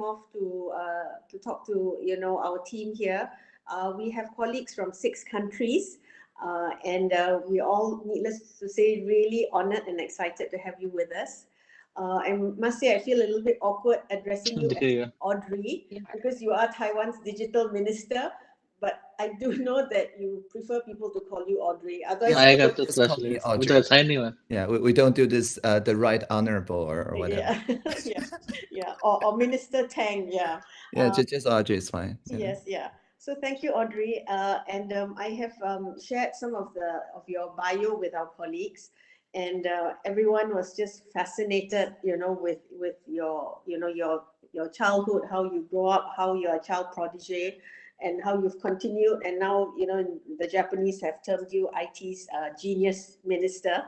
off to uh, to talk to you know our team here. Uh, we have colleagues from six countries, uh, and uh, we all, needless to say, really honored and excited to have you with us. Uh, I must say, I feel a little bit awkward addressing you as Audrey yeah. because you are Taiwan's digital minister but I do know that you prefer people to call you Audrey. Otherwise, yeah, I got the specialist. Audrey. tiny one. Yeah, we, we don't do this uh, the right honorable or, or whatever. Yeah, yeah, yeah. Or, or Minister Tang. Yeah. Yeah, um, just, just Audrey is fine. Yeah. Yes, yeah. So thank you, Audrey. Uh, and um, I have um, shared some of the of your bio with our colleagues, and uh, everyone was just fascinated, you know, with with your you know your your childhood, how you grow up, how you're a child prodigy and how you've continued. And now, you know, the Japanese have termed you IT's uh, genius minister.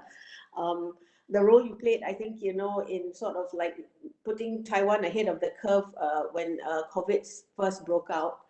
Um, the role you played, I think, you know, in sort of like putting Taiwan ahead of the curve uh, when uh, COVID first broke out.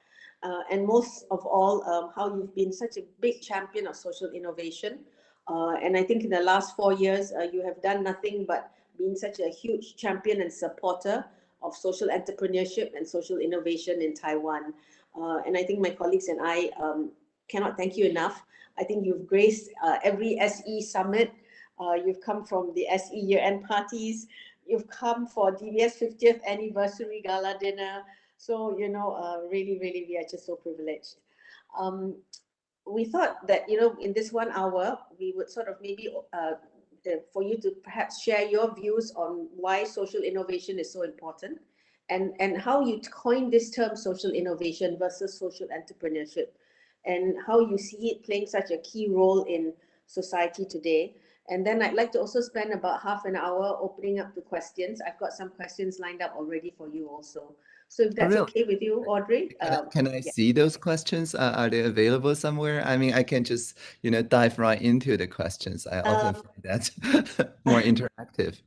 Uh, and most of all, um, how you've been such a big champion of social innovation. Uh, and I think in the last four years, uh, you have done nothing but been such a huge champion and supporter of social entrepreneurship and social innovation in Taiwan. Uh, and I think my colleagues and I um, cannot thank you enough. I think you've graced uh, every SE summit. Uh, you've come from the SE year-end parties. You've come for DBS 50th anniversary gala dinner. So, you know, uh, really, really, we are just so privileged. Um, we thought that, you know, in this one hour, we would sort of maybe uh, for you to perhaps share your views on why social innovation is so important and, and how you coined this term social innovation versus social entrepreneurship and how you see it playing such a key role in society today. And then I'd like to also spend about half an hour opening up to questions. I've got some questions lined up already for you also. So if that's okay with you, Audrey. Can, um, can I yeah. see those questions? Uh, are they available somewhere? I mean, I can just, you know, dive right into the questions. I often um, find that more interactive.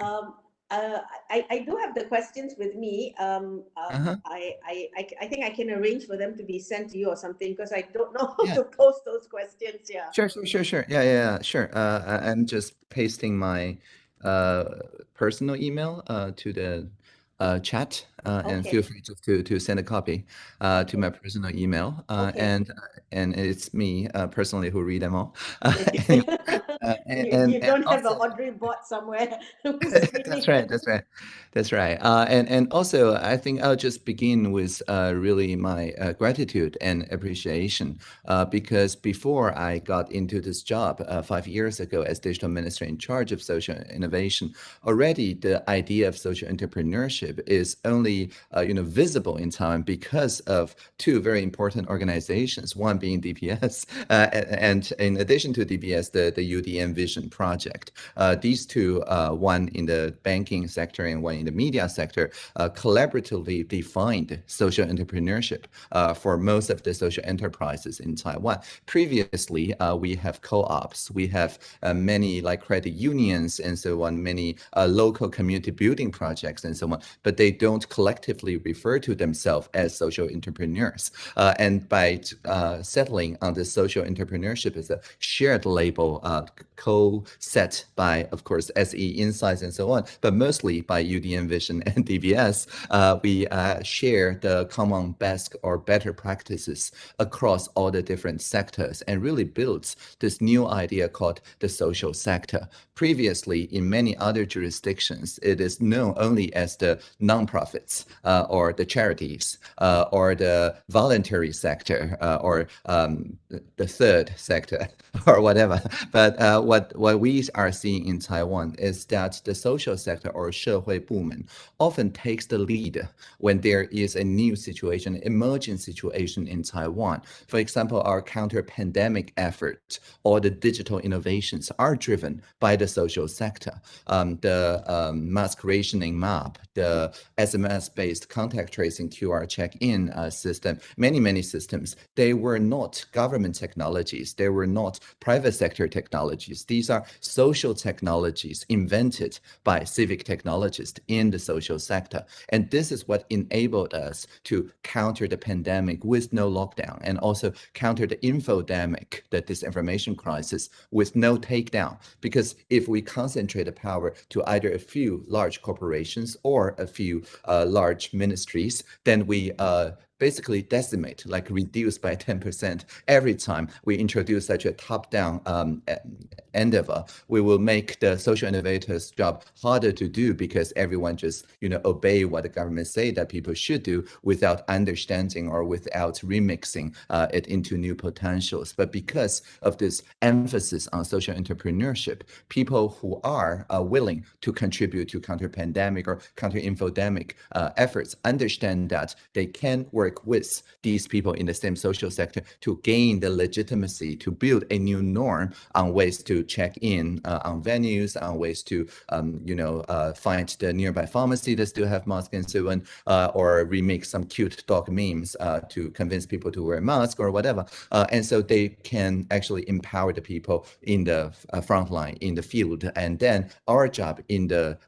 Um, uh, I, I do have the questions with me. Um, uh, uh-huh. I, I, I think I can arrange for them to be sent to you or something because I don't know how yeah. to post those questions. Yeah. Sure, sure, sure, sure. Yeah, yeah, yeah sure. Uh, I'm just pasting my uh, personal email uh, to the uh, chat uh, okay. and feel free to, to, to send a copy uh, to my personal email. Uh, okay. And and it's me uh, personally who read them all. Uh, and, you, you, don't have also, a Audrey bot somewhere. that's right. That's right. That's right. Uh, and and also, I think I'll just begin with uh, really my uh, gratitude and appreciation uh, because before I got into this job uh, five years ago as digital minister in charge of social innovation, already the idea of social entrepreneurship is only you know visible in Taiwan because of two very important organizations. One being DBS, and in addition to DBS, the the UDN Vision project. Uh, these two, uh, one in the banking sector and one in the media sector, uh, collaboratively defined social entrepreneurship for most of the social enterprises in Taiwan. Previously, we have co-ops, we have many like credit unions and so on, many local community building projects and so on, but they don't collectively refer to themselves as social entrepreneurs. Uh, and by uh, settling on the social entrepreneurship as a shared label uh, co-set by, of course, SE Insights and so on, but mostly by UDN Vision and DBS, uh, we uh, share the common best or better practices across all the different sectors and really builds this new idea called the social sector. Previously, in many other jurisdictions, it is known only as the nonprofits uh, or the charities uh, or the voluntary sector uh, or um, the third sector or whatever. But uh, what, what we are seeing in Taiwan is that the social sector or 社会部门 often takes the lead when there is a new situation, emerging situation in Taiwan. For example, our counter-pandemic effort or the digital innovations are driven by the social sector. Um, the um, mask rationing map, the SMS-based contact tracing QR check-in uh, system, many, many systems, they were not government technologies. They were not private sector technologies technologies. These are social technologies invented by civic technologists in the social sector. And this is what enabled us to counter the pandemic with no lockdown and also counter the infodemic, the disinformation crisis with no takedown. Because if we concentrate the power to either a few large corporations or a few uh, large ministries, then we uh, basically decimate, like reduce by 10% every time we introduce such a top-down um, endeavor. We will make the social innovators' job harder to do because everyone just, you know, obey what the government say that people should do without understanding or without remixing uh, it into new potentials. But because of this emphasis on social entrepreneurship, people who are uh, willing to contribute to counter-pandemic or counter-infodemic uh, efforts understand that they can work work with these people in the same social sector to gain the legitimacy to build a new norm on ways to check in uh, on venues, on ways to, um, you know, uh, find the nearby pharmacy that still have masks and so on, uh, or remake some cute dog memes uh, to convince people to wear a mask or whatever. Uh, and so they can actually empower the people in the uh, front line, in the field. And then our job in the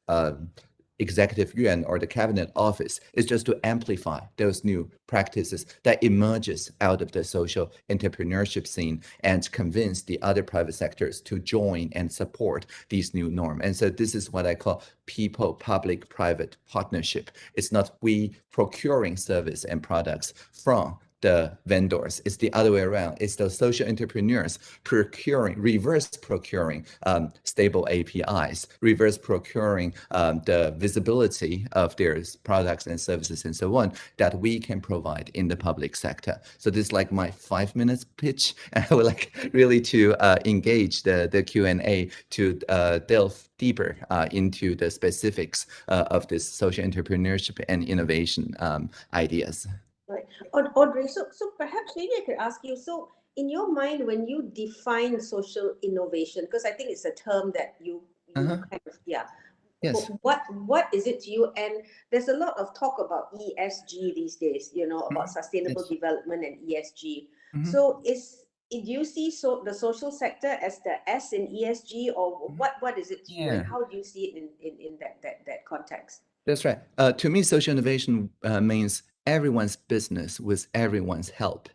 executive yuan or the cabinet office is just to amplify those new practices that emerges out of the social entrepreneurship scene and convince the other private sectors to join and support these new norm. And so this is what I call people public private partnership. It's not we procuring service and products from the vendors. It's the other way around. It's the social entrepreneurs procuring, reverse procuring um, stable APIs, reverse procuring um, the visibility of their products and services and so on that we can provide in the public sector. So this is like my five minutes pitch. And I would like really to uh, engage the, the Q&A to uh, delve deeper uh, into the specifics uh, of this social entrepreneurship and innovation um, ideas. Audrey, so, so perhaps maybe I could ask you, so in your mind, when you define social innovation, because I think it's a term that you, you uh -huh. kind of, yeah. Yes. What what is it to you? And there's a lot of talk about ESG these days, you know, about mm -hmm. sustainable yes. development and ESG. Mm -hmm. So is do you see so the social sector as the S in ESG or mm-hmm. what what is it to yeah. you how do you see it in, in, in that, that that context? That's right. Uh, to me, social innovation uh, means everyone's business with everyone's help.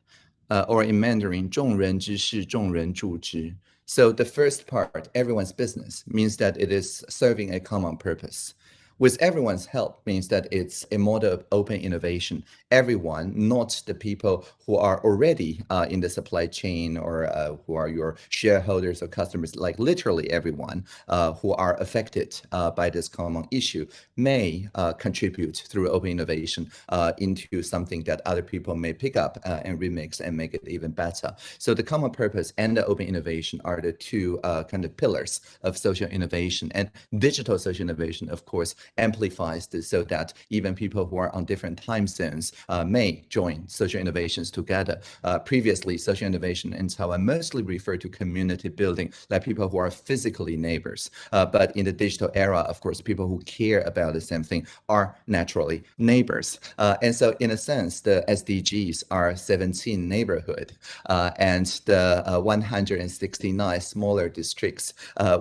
Uh, or in Mandarin, 众人之事,众人助之. So the first part, everyone's business, means that it is serving a common purpose with everyone's help means that it's a model of open innovation. Everyone, not the people who are already uh, in the supply chain or uh, who are your shareholders or customers, like literally everyone uh, who are affected uh, by this common issue may uh, contribute through open innovation uh, into something that other people may pick up and remix and make it even better. So the common purpose and the open innovation are the two kind of pillars of social innovation and digital social innovation, of course, amplifies this so that even people who are on different time zones uh, may join social innovations together. Uh, previously, social innovation in Taiwan mostly referred to community building, like people who are physically neighbors. Uh, but in the digital era, of course, people who care about the same thing are naturally neighbors. Uh, and so in a sense, the SDGs are 17 neighborhood uh, and the uh, 169 smaller districts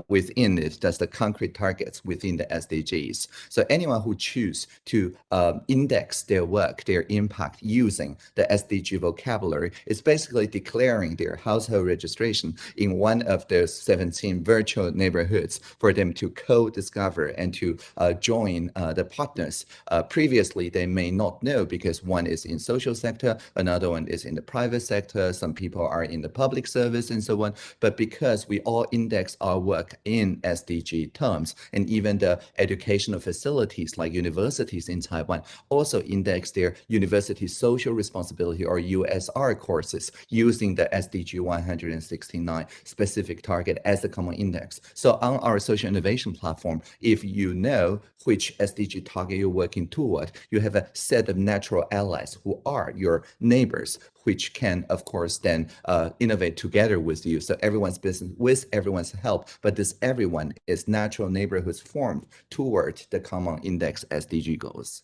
within it, that's the concrete targets within the SDGs. So anyone who choose to um, index their work, their impact using the SDG vocabulary is basically declaring their household registration in one of those 17 virtual neighborhoods for them to co-discover and to uh, join uh, the partners. Uh, previously, they may not know because one is in social sector, another one is in the private sector, some people are in the public service and so on. But because we all index our work in SDG terms and even the educational facilities like universities in Taiwan also index their university social responsibility or USR courses using the SDG 169 specific target as the common index. So on our social innovation platform, if you know which SDG target you're working toward, you have a set of natural allies who are your neighbors which can, of course, then uh, innovate together with you. So everyone's business with everyone's help, but this everyone is natural neighborhoods formed toward the common index SDG goals.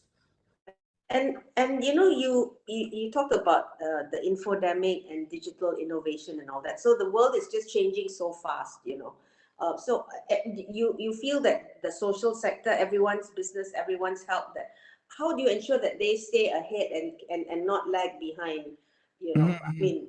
And and you know you you, you talked about uh, the infodemic and digital innovation and all that. So the world is just changing so fast, you know. Uh, so uh, you you feel that the social sector, everyone's business, everyone's help. That how do you ensure that they stay ahead and and, and not lag behind? You know, Mhm, I mhm. mean,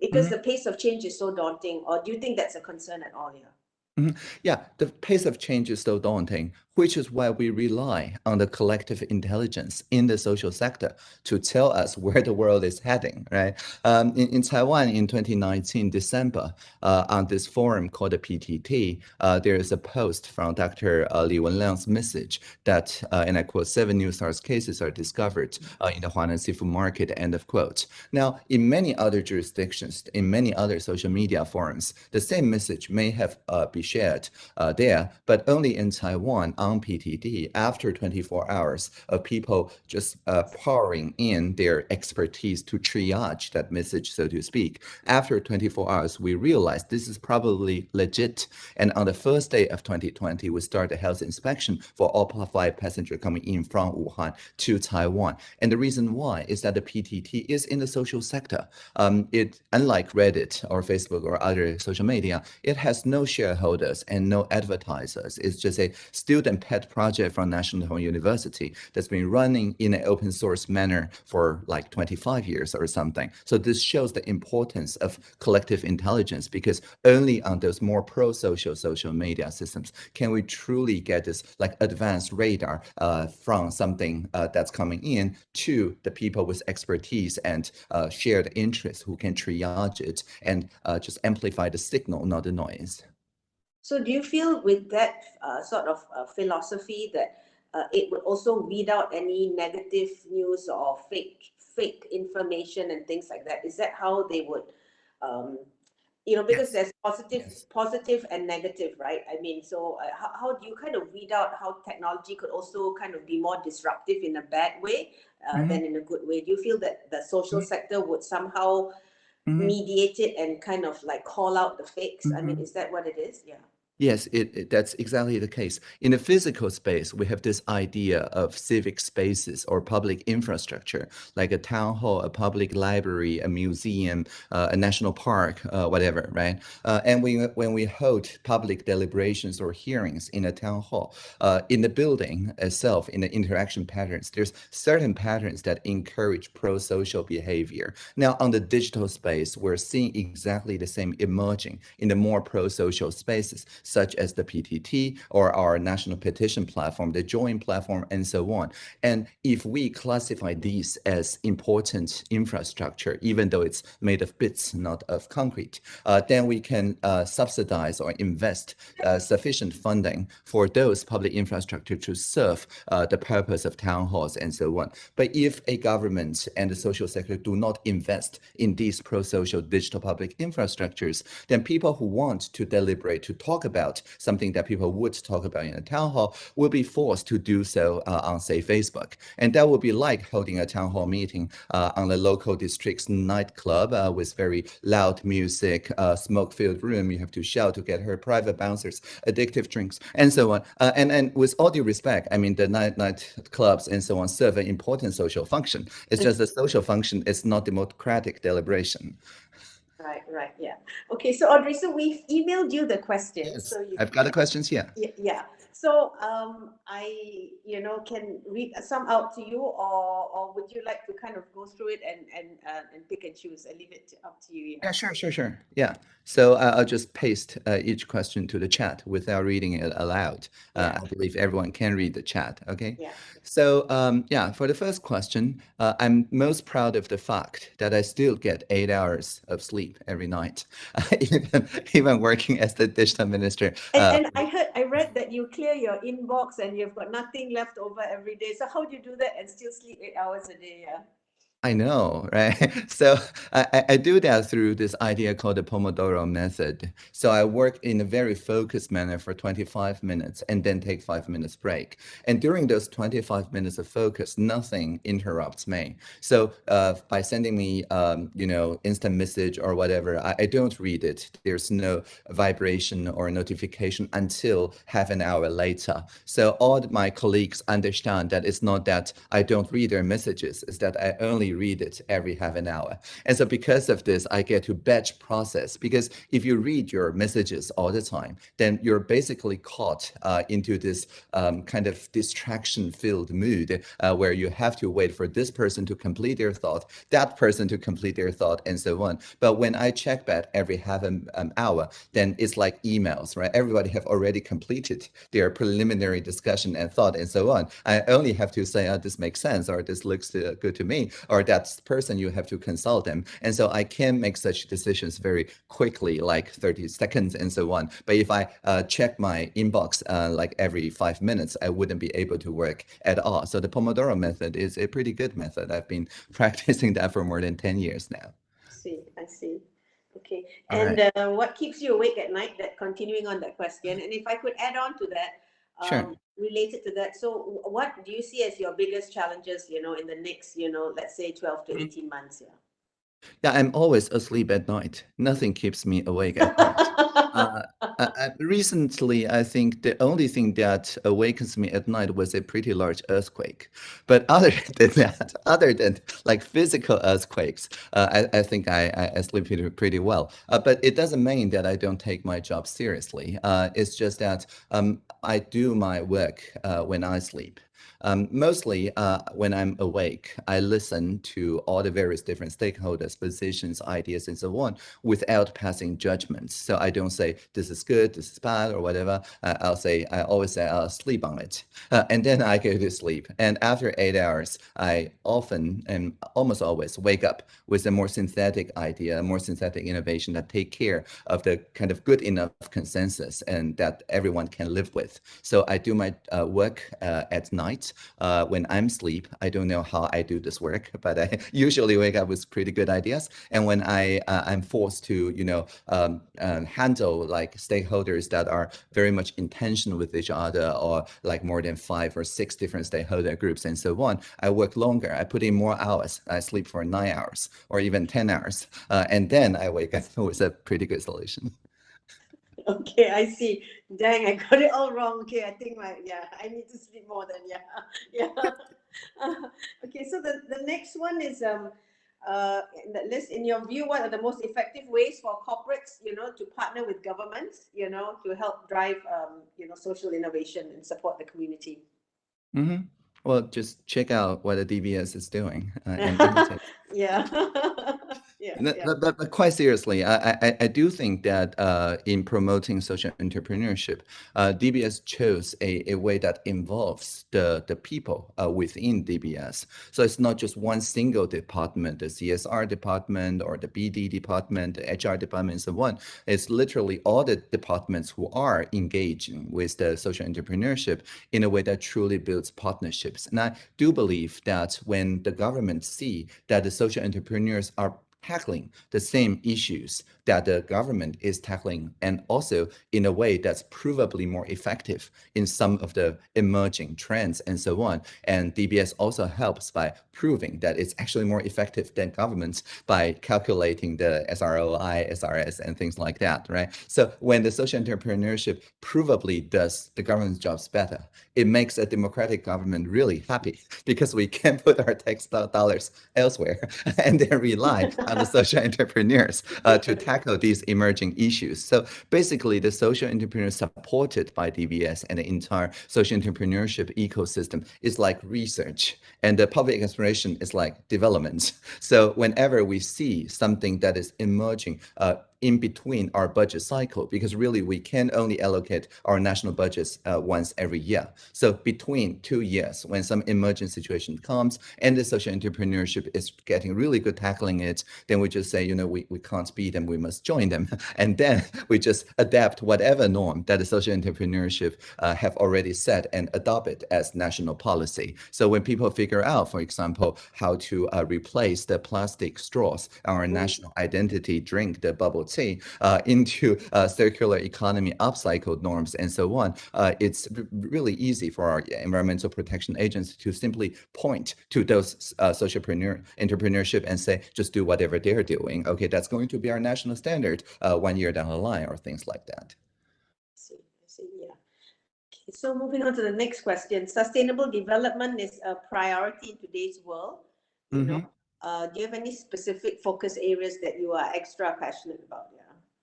because Mhm. the pace of change is so daunting. Or do you think that's a concern at all? Yeah. Yeah, the pace of change is so daunting, which is why we rely on the collective intelligence in the social sector to tell us where the world is heading, right? Um, in, in Taiwan in 2019, December, uh, on this forum called the PTT, uh, there is a post from Dr. Uh, Li Wenliang's message that, uh, and I quote, seven new SARS cases are discovered uh, in the Huanan seafood market, end of quote. Now, in many other jurisdictions, in many other social media forums, the same message may have uh, be shared there, but only in Taiwan on PTT after 24 hours of people just uh, pouring in their expertise to triage that message, so to speak. After 24 hours, we realized this is probably legit. And on the first day of 2020, we start a health inspection for all flight passenger coming in from Wuhan to Taiwan. And the reason why is that the PTT is in the social sector. Um, it, unlike Reddit or Facebook or other social media, it has no shareholders and no advertisers. It's just a student pet project from National University that's been running in an open source manner for like 25 years or something. So this shows the importance of collective intelligence because only on those more pro-social social media systems can we truly get this like advanced radar uh, from something uh, that's coming in to the people with expertise and uh, shared interests who can triage it and uh, just amplify the signal, not the noise. So do you feel with that uh, sort of uh, philosophy that uh, it would also weed out any negative news or fake fake information and things like that? Is that how they would, um, you know, because Yes. there's positive, Yes. positive and negative, right? I mean, so uh, how, how do you kind of weed out how technology could also kind of be more disruptive in a bad way uh, Mhm. than in a good way? Do you feel that the social Mhm. sector would somehow Mhm. mediate it and kind of like call out the fakes? I mean, Mhm. is that what it is? Yeah. Yes, it, it- that's exactly the case. In the physical space, we have this idea of civic spaces or public infrastructure, like a town hall, a public library, a museum, uh, a national park, uh, whatever, right? Uh, and we, when we hold public deliberations or hearings in a town hall, uh, in the building itself, in the interaction patterns, there's certain patterns that encourage pro-social behavior. Now, on the digital space, we're seeing exactly the same emerging in the more pro-social spaces such as the PTT or our national petition platform, the Join platform, and so on. And if we classify these as important infrastructure, even though it's made of bits, not of concrete, uh, then we can uh, subsidize or invest uh, sufficient funding for those public infrastructure to serve uh, the purpose of town halls and so on. But if a government and the social sector do not invest in these pro-social digital public infrastructures, then people who want to deliberate, to talk about something that people would talk about in a town hall will be forced to do so uh, on, say, Facebook. And that would be like holding a town hall meeting uh, on the local district's nightclub uh, with very loud music, uh, smoke-filled room. You have to shout to get her private bouncers, addictive drinks, and so on. Uh, and, and with all due respect, I mean, the night, night clubs and so on serve an important social function. It's just the social function is not democratic deliberation. Right, right, yeah. Okay, so Audrey, so we've emailed you the questions. Yes, So you I've got the questions here. Yeah, yeah. So um, I, you know, can read some out to you, or or would you like to kind of go through it and and uh, and pick and choose? I leave it to, up to you. Yeah, sure, sure, sure. Yeah. So uh, I'll just paste uh, each question to the chat without reading it aloud. Uh, Yeah. I believe everyone can read the chat. Okay. Yeah. So um, yeah, for the first question, uh, I'm most proud of the fact that I still get eight hours of sleep every night, even even working as the digital minister. And, uh, and I heard, I read that you clear your inbox and you've got nothing left over every day. So how do you do that and still sleep eight hours a day? Yeah. I know, right? So I, I do that through this idea called the Pomodoro method. So I work in a very focused manner for 25 minutes and then take five minutes break. And during those 25 minutes of focus, nothing interrupts me. So uh, by sending me, um, you know, instant message or whatever, I, I don't read it. There's no vibration or notification until half an hour later. So all my colleagues understand that it's not that I don't read their messages, it's that I only read it every half an hour. And so because of this, I get to batch process because if you read your messages all the time, then you're basically caught uh, into this um, kind of distraction filled mood uh, where you have to wait for this person to complete their thought, that person to complete their thought and so on. But when I check back every half an um, hour, then it's like emails, right? Everybody have already completed their preliminary discussion and thought and so on. I only have to say, oh, this makes sense or this looks uh, good to me or that person you have to consult them. And so I can make such decisions very quickly, like 30 seconds and so on. But if I uh, check my inbox uh, like every five minutes, I wouldn't be able to work at all. So the Pomodoro method is a pretty good method. I've been practicing that for more than 10 years now. I see, I see. Okay, and right. uh, what keeps you awake at night? That continuing on that question, and if I could add on to that, um, sure. related to that. So what do you see as your biggest challenges, you know, in the next, you know, let's say 12 to mm. 18 months? Yeah. Yeah, I'm always asleep at night. Nothing keeps me awake at night. uh, uh, recently, I think the only thing that awakens me at night was a pretty large earthquake. But other than that, other than like physical earthquakes, uh, I, I, think I, I, sleep pretty, pretty well. Uh, but it doesn't mean that I don't take my job seriously. Uh, it's just that um, I do my work uh, when I sleep. Um, mostly uh, when I'm awake, I listen to all the various different stakeholders, positions, ideas, and so on without passing judgments. So I don't say this is good, this is bad, or whatever. Uh, I'll say, I always say I'll sleep on it. Uh, and then I go to sleep. And after eight hours, I often and almost always wake up with a more synthetic idea, a more synthetic innovation that take care of the kind of good enough consensus and that everyone can live with. So I do my uh, work uh, at night uh, when I'm asleep. I don't know how I do this work, but I usually wake up with pretty good ideas. And when I uh, I'm forced to you know um, um, handle like stakeholders that are very much in tension with each other, or like more than five or six different stakeholder groups and so on, I work longer. I put in more hours. I sleep for nine hours or even ten hours, uh, and then I wake up with a pretty good solution. Okay, I see. Dang, I got it all wrong. Okay, I think my yeah, I need to sleep more than yeah, yeah. Uh, okay, so the the next one is um uh in the list. In your view, what are the most effective ways for corporates, you know, to partner with governments, you know, to help drive um you know social innovation and support the community? Mm-hmm. Well, just check out what the DBS is doing. Uh, yeah. Yeah, But, but, quite seriously, I, I, I do think that uh, in promoting social entrepreneurship, uh, DBS chose a, a way that involves the, the people uh, within DBS. So it's not just one single department, the CSR department or the BD department, the HR department, and so on. It's literally all the departments who are engaging with the social entrepreneurship in a way that truly builds partnerships. And I do believe that when the government see that the social entrepreneurs are tackling the same issues that the government is tackling and also in a way that's provably more effective in some of the emerging trends and so on. And DBS also helps by proving that it's actually more effective than governments by calculating the SROI, SRS, and things like that, right? So when the social entrepreneurship provably does the government's jobs better, it makes a democratic government really happy because we can put our tax dollars elsewhere and then rely on the social entrepreneurs uh, to tackle these emerging issues. So basically, the social entrepreneurs supported by DBS and the entire social entrepreneurship ecosystem is like research, and the public exploration is like development. So whenever we see something that is emerging, uh, in between our budget cycle because really we can only allocate our national budgets uh, once every year. So between two years, when some emergent situation comes and the social entrepreneurship is getting really good tackling it, then we just say, you know, we, we can't beat them, we must join them. And then we just adapt whatever norm that the social entrepreneurship uh, have already set and adopt it as national policy. So when people figure out, for example, how to uh, replace the plastic straws, our national identity drink, the bubble tea, uh, into uh, circular economy upcycled norms and so on, uh, it's really easy for our environmental protection agents to simply point to those uh, socialpreneur entrepreneurship and say, just do whatever they're doing. Okay, that's going to be our national standard uh, one year down the line or things like that. I see, I see, yeah. Okay, so moving on to the next question. Sustainable development is a priority in today's world. You know, uh, do you have any specific focus areas that you are extra passionate about?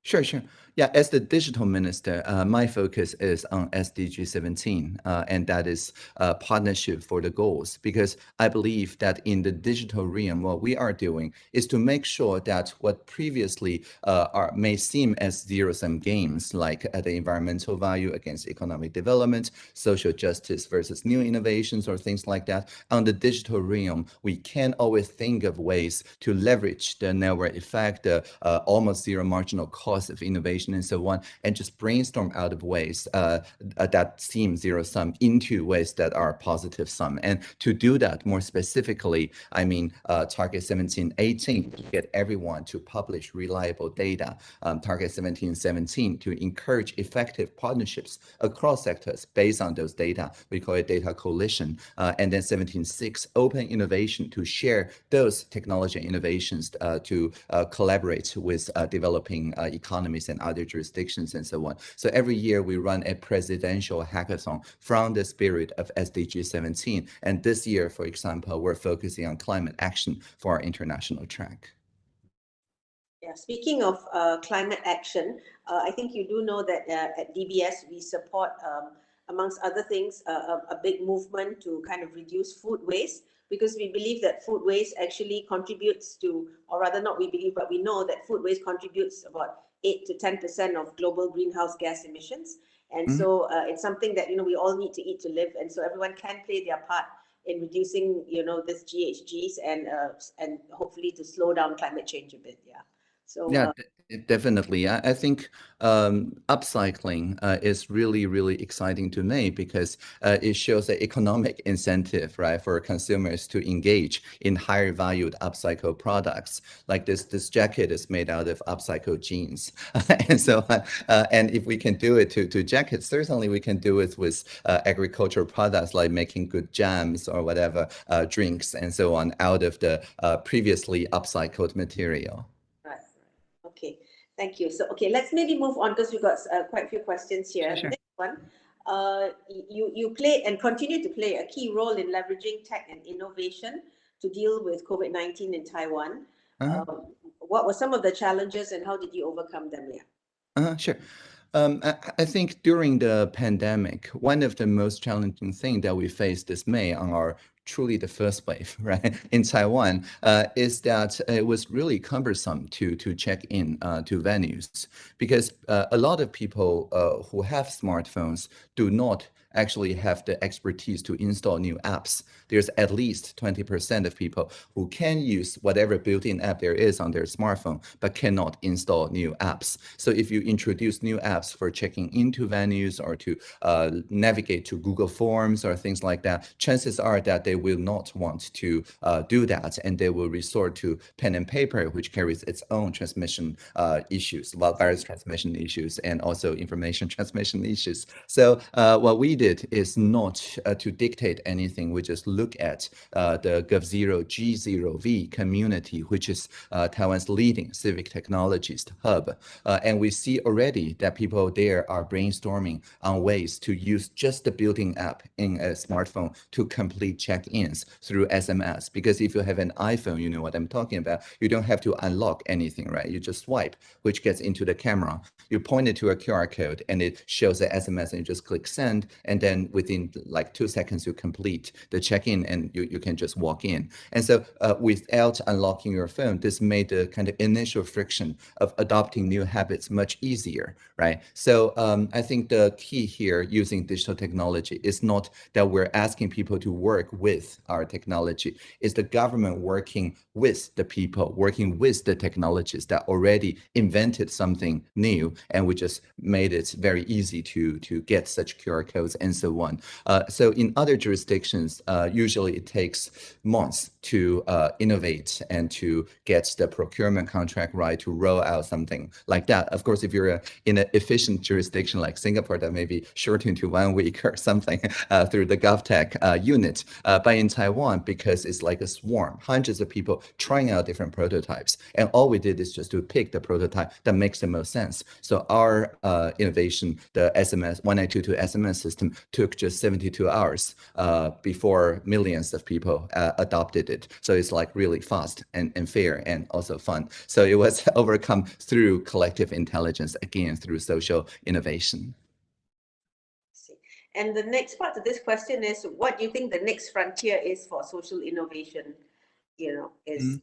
Sure, sure. Yeah, as the digital minister, uh, my focus is on SDG 17, uh, and that is uh, partnership for the goals. Because I believe that in the digital realm, what we are doing is to make sure that what previously uh, are may seem as zero-sum games, like uh, the environmental value against economic development, social justice versus new innovations, or things like that, on the digital realm, we can always think of ways to leverage the network effect, the almost zero marginal cost of innovation and so on, and just brainstorm out of ways uh, uh, that seem zero sum into ways that are positive sum. And to do that more specifically, I mean, uh, target 1718 to get everyone to publish reliable data, um, target 1717 to encourage effective partnerships across sectors based on those data. We call it data coalition. Uh, and then 176 open innovation to share those technology innovations uh, to uh, collaborate with developing economies and other jurisdictions and so on. So every year we run a presidential hackathon from the spirit of SDG 17. And this year, for example, we're focusing on climate action for our international track. Yeah, speaking of uh, climate action, uh, I think you do know that uh, at DBS we support, um, amongst other things, a, a big movement to kind of reduce food waste because we believe that food waste actually contributes to, or rather not we believe, but we know that food waste contributes about 8 to 10% of global greenhouse gas emissions. And mm -hmm. so uh, it's something that, you know, we all need to eat to live. And so everyone can play their part in reducing, you know, this GHGs and, uh, and hopefully to slow down climate change a bit. Yeah. So yeah, uh, definitely. I, I think um, upcycling uh, is really, really exciting to me because uh, it shows an economic incentive, right, for consumers to engage in higher valued upcycled products. Like this, this jacket is made out of upcycled jeans, and so uh, and if we can do it to to jackets, certainly we can do it with uh, agricultural products like making good jams or whatever uh, drinks and so on out of the uh, previously upcycled material. Thank you. So, okay, let's maybe move on because we've got uh, quite a few questions here. Sure. Next one, uh, you, you play and continue to play a key role in leveraging tech and innovation to deal with COVID-19 in Taiwan. Uh -huh. um, what were some of the challenges and how did you overcome them? Yeah. Uh, sure. Um, I, I, think during the pandemic, one of the most challenging things that we faced this May on our truly the first wave, right, in Taiwan, uh, is that it was really cumbersome to to check in uh, to venues because uh, a lot of people uh, who have smartphones do not actually have the expertise to install new apps. There's at least 20% of people who can use whatever built-in app there is on their smartphone, but cannot install new apps. So if you introduce new apps for checking into venues or to uh, navigate to Google Forms or things like that, chances are that they will not want to uh, do that and they will resort to pen and paper, which carries its own transmission uh, issues, virus transmission issues, and also information transmission issues. So uh, what we did is not uh, to dictate anything. We just look at uh, the GovZero G0V community, which is uh, Taiwan's leading civic technologist hub. Uh, and we see already that people there are brainstorming on ways to use just the built-in app in a smartphone to complete check-ins through SMS. Because if you have an iPhone, you know what I'm talking about. You don't have to unlock anything, right? You just swipe, which gets into the camera. You point it to a QR code and it shows the SMS and you just click send and then within like two seconds, you complete the check-in and you, you can just walk in. And so uh, without unlocking your phone, this made the kind of initial friction of adopting new habits much easier, right? So um, I think the key here using digital technology is not that we're asking people to work with our technology, it's the government working with the people, working with the technologies that already invented something new, and we just made it very easy to, to get such QR codes and so on. Uh, so in other jurisdictions, uh, usually it takes months to uh, innovate and to get the procurement contract right to roll out something like that. Of course, if you're in an efficient jurisdiction like Singapore, that may be shortened to one week or something uh, through the GovTech uh, unit. Uh, but in Taiwan, because it's like a swarm, hundreds of people trying out different prototypes, and all we did is just to pick the prototype that makes the most sense. So our uh, innovation, the SMS 1922 SMS system, took just 72 hours uh, before millions of people adopted it. So it's like really fast and, and fair and also fun. So it was overcome through collective intelligence, again, through social innovation. And the next part of this question is, what do you think the next frontier is for social innovation? You know, is mm.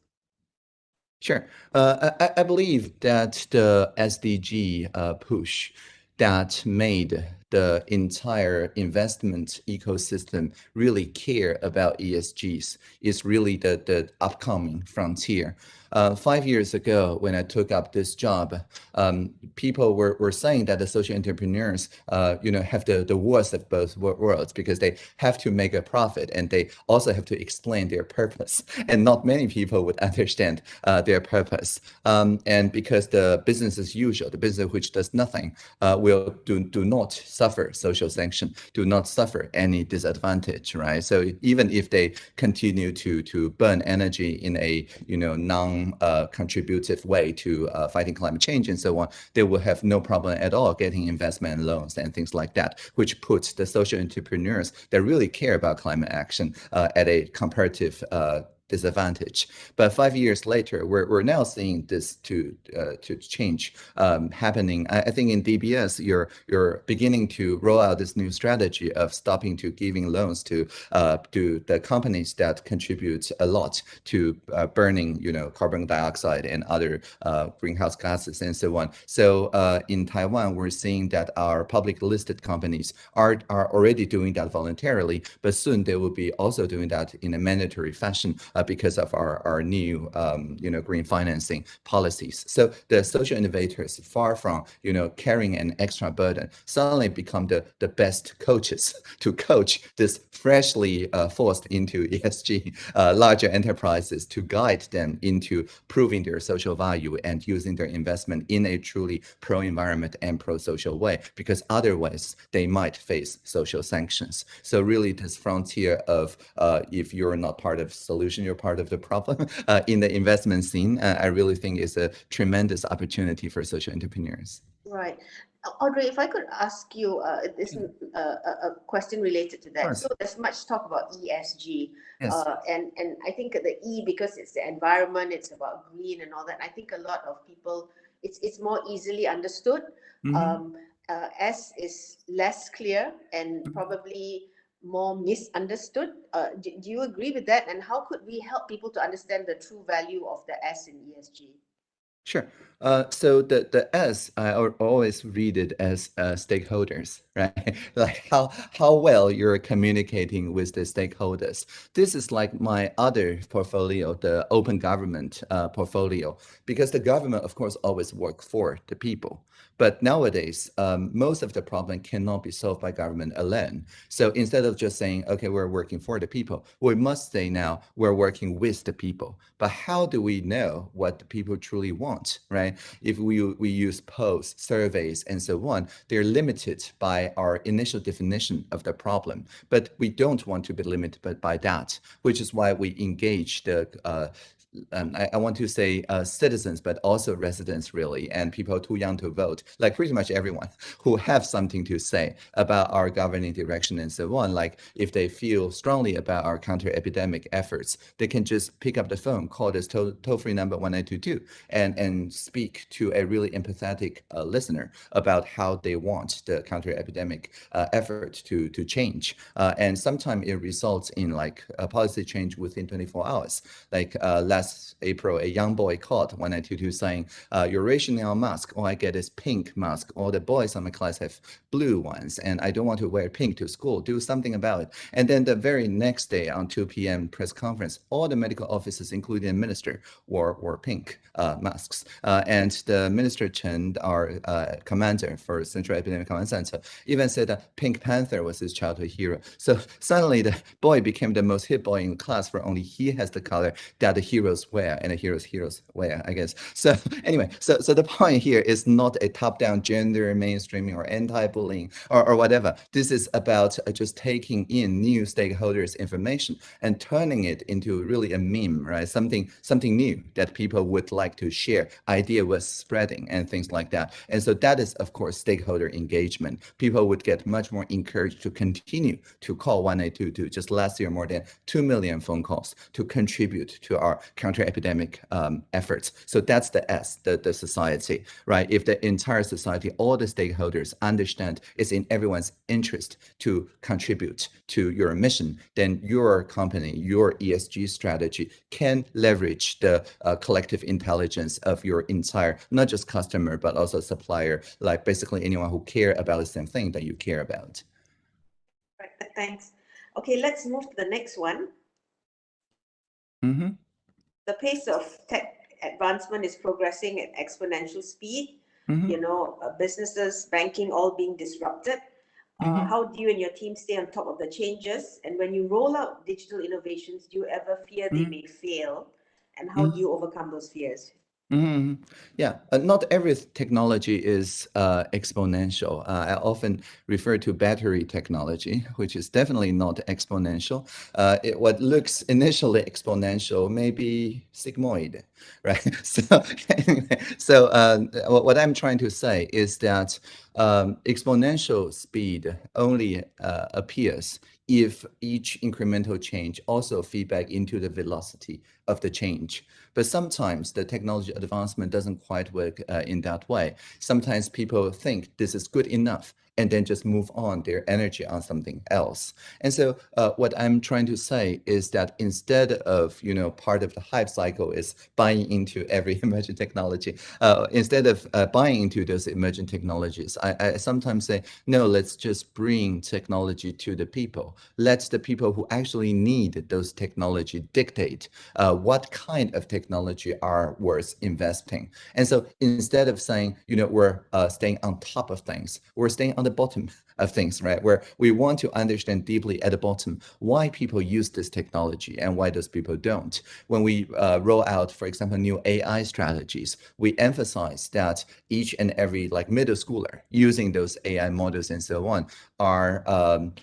Sure. Uh, I, I, believe that the SDG uh, push that made the entire investment ecosystem really care about ESGs is really the, the upcoming frontier. Uh, five years ago, when I took up this job, um, people were, were saying that the social entrepreneurs, uh, you know, have the, the worst of both worlds because they have to make a profit and they also have to explain their purpose. And not many people would understand uh, their purpose. Um, and because the business as usual, the business which does nothing, uh, will do, do not suffer social sanction, do not suffer any disadvantage, right? So even if they continue to, to burn energy in a, you know, non uh, contributive way to uh, fighting climate change and so on, they will have no problem at all getting investment loans and things like that, which puts the social entrepreneurs that really care about climate action uh, at a comparative uh, disadvantage. But five years later, we're, we're now seeing this to uh, to change um, happening. I, I, think in DBS, you're you're beginning to roll out this new strategy of stopping to giving loans to uh, to the companies that contribute a lot to uh, burning, you know, carbon dioxide and other uh, greenhouse gases and so on. So uh, in Taiwan, we're seeing that our public listed companies are are already doing that voluntarily, but soon they will be also doing that in a mandatory fashion uh, because of our, our new, um, you know, green financing policies. So the social innovators, far from, you know, carrying an extra burden, suddenly become the, the best coaches to coach this freshly uh, forced into ESG uh, larger enterprises to guide them into proving their social value and using their investment in a truly pro-environment and pro-social way, because otherwise they might face social sanctions. So really this frontier of uh, if you're not part of solution, you're part of the problem uh, in the investment scene, uh, I really think is a tremendous opportunity for social entrepreneurs. Right. Audrey, if I could ask you uh, this uh, a question related to that. So there's much talk about ESG, yes. uh, and and I think the E because it's the environment, it's about green and all that. I think a lot of people, it's it's more easily understood. Mm -hmm. um, uh, S is less clear and mm -hmm. probably more misunderstood. Uh, do, do, you agree with that? And how could we help people to understand the true value of the S in ESG? Sure. Uh, so the the S I always read it as uh, stakeholders, right? like how how well you're communicating with the stakeholders. This is like my other portfolio, the open government uh, portfolio, because the government, of course, always work for the people. But nowadays, um, most of the problem cannot be solved by government alone. So instead of just saying, okay, we're working for the people, we must say now we're working with the people. But how do we know what the people truly want, right? If we, we use polls, surveys, and so on, they're limited by our initial definition of the problem. But we don't want to be limited by that, which is why we engage the uh, um, I, I, want to say uh, citizens, but also residents really, and people too young to vote, like pretty much everyone who have something to say about our governing direction and so on. Like if they feel strongly about our counter-epidemic efforts, they can just pick up the phone, call this toll-free number 1922 and, and speak to a really empathetic uh, listener about how they want the counter-epidemic uh, effort to, to change. Uh, and sometimes it results in like a policy change within 24 hours. Like uh, last April, a young boy called 1922 saying, uh, you're rationing on mask, all I get is pink mask. All the boys in my class have blue ones, and I don't want to wear pink to school. Do something about it. And then the very next day on 2 p.m. press conference, all the medical officers, including the minister, wore, wore pink uh, masks. Uh, and the Minister Chen, our uh, commander for Central Epidemic Command Center, even said that Pink Panther was his childhood hero. So suddenly the boy became the most hit boy in class for only he has the color that the heroes wear and a hero's heroes where, I guess. So anyway, so, so the point here is not a top-down gender mainstreaming or anti-bullying or, or whatever. This is about uh, just taking in new stakeholders information and turning it into really a meme, right? Something, something new that people would like to share, idea was spreading and things like that. And so that is, of course, stakeholder engagement. People would get much more encouraged to continue to call 1822. Just last year, more than 2 million phone calls to contribute to our counter-epidemic um, efforts. So that's the S, the, the society, right? If the entire society, all the stakeholders understand it's in everyone's interest to contribute to your mission, then your company, your ESG strategy can leverage the uh, collective intelligence of your entire, not just customer, but also supplier, like basically anyone who care about the same thing that you care about. Right, thanks. Okay, let's move to the next one. Mm -hmm. The pace of tech advancement is progressing at exponential speed. Mm -hmm. You know, uh, businesses, banking, all being disrupted. Uh, mm -hmm. How do you and your team stay on top of the changes? And when you roll out digital innovations, do you ever fear they mm-hmm. may fail? And how do you overcome those fears? Mm -hmm. Yeah, uh, not every technology is uh, exponential. Uh, I often refer to battery technology, which is definitely not exponential. Uh, it, what looks initially exponential may be sigmoid, right? so, anyway, so uh, what I'm trying to say is that um, exponential speed only uh, appears if each incremental change also feedback into the velocity of the change. But sometimes the technology advancement doesn't quite work uh, in that way. Sometimes people think this is good enough and then just move on their energy on something else. And so uh, what I'm trying to say is that instead of, you know, part of the hype cycle is buying into every emerging technology, uh, instead of uh, buying into those emerging technologies, I, I, sometimes say, no, let's just bring technology to the people. Let the people who actually need those technology dictate uh, what kind of technology are worth investing. And so instead of saying, you know, we're uh, staying on top of things, we're staying on the bottom of things, right? Where we want to understand deeply at the bottom why people use this technology and why those people don't. When we uh, roll out, for example, new AI strategies, we emphasize that each and every like middle schooler using those AI models and so on are um,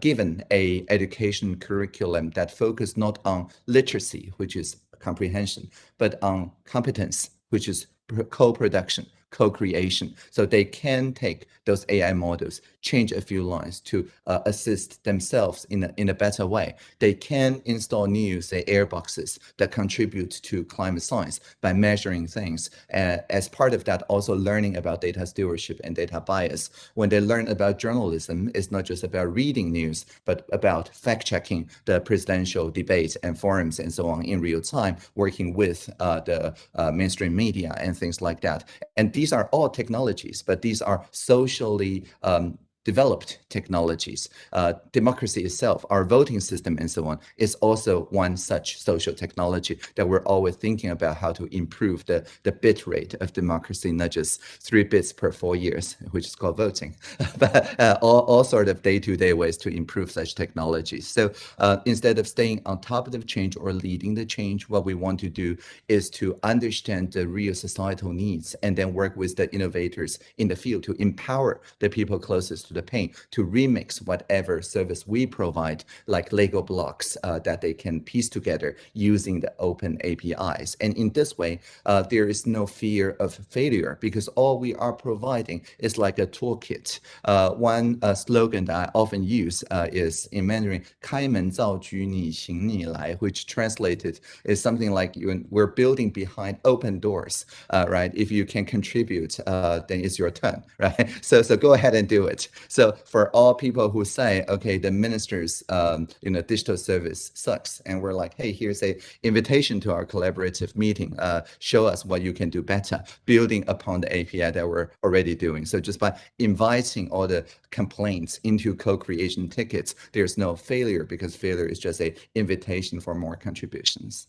given a education curriculum that focus not on literacy, which is comprehension, but on competence, which is co-production co-creation. So they can take those AI models, change a few lines to uh, assist themselves in a, in a better way. They can install new, say, air boxes that contribute to climate science by measuring things. Uh, as part of that, also learning about data stewardship and data bias. When they learn about journalism, it's not just about reading news, but about fact-checking the presidential debates and forums and so on in real time, working with uh, the uh, mainstream media and things like that. And these are all technologies, but these are socially um, developed technologies. Uh, democracy itself, our voting system and so on, is also one such social technology that we're always thinking about how to improve the, the bit rate of democracy, not just three bits per four years, which is called voting, but uh, all, all sort of day-to-day -day ways to improve such technologies. So uh, instead of staying on top of the change or leading the change, what we want to do is to understand the real societal needs and then work with the innovators in the field to empower the people closest to the pain to remix whatever service we provide, like Lego blocks uh, that they can piece together using the open APIs. And in this way, uh, there is no fear of failure because all we are providing is like a toolkit. Uh, one uh, slogan that I often use uh, is in Mandarin, 开门造局你行你来, which translated is something like you, we're building behind open doors, uh, right? If you can contribute, uh, then it's your turn, right? So, so go ahead and do it. So for all people who say, okay, the minister's, um, you know, digital service sucks, and we're like, hey, here's a invitation to our collaborative meeting. Uh, show us what you can do better, building upon the API that we're already doing. So just by inviting all the complaints into co-creation tickets, there's no failure because failure is just a invitation for more contributions.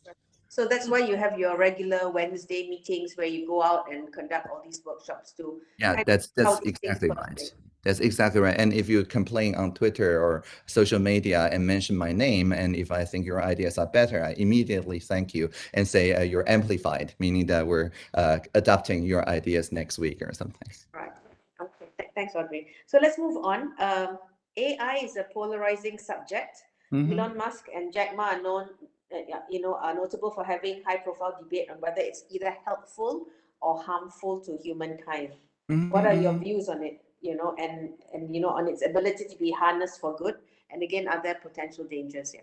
So that's why you have your regular Wednesday meetings where you go out and conduct all these workshops too. Yeah, that's that's exactly right. That's exactly right. And if you complain on Twitter or social media and mention my name, and if I think your ideas are better, I immediately thank you and say uh, you're amplified, meaning that we're uh, adopting your ideas next week or something. Right. Okay. Th thanks, Audrey. So let's move on. Um, AI is a polarizing subject. Mm -hmm. Elon Musk and Jack Ma are known, uh, you know, are notable for having high-profile debate on whether it's either helpful or harmful to humankind. Mm -hmm. What are your mm-hmm. views on it? you know, and, and, you know, on its ability to be harnessed for good? And again, are there potential dangers Yeah.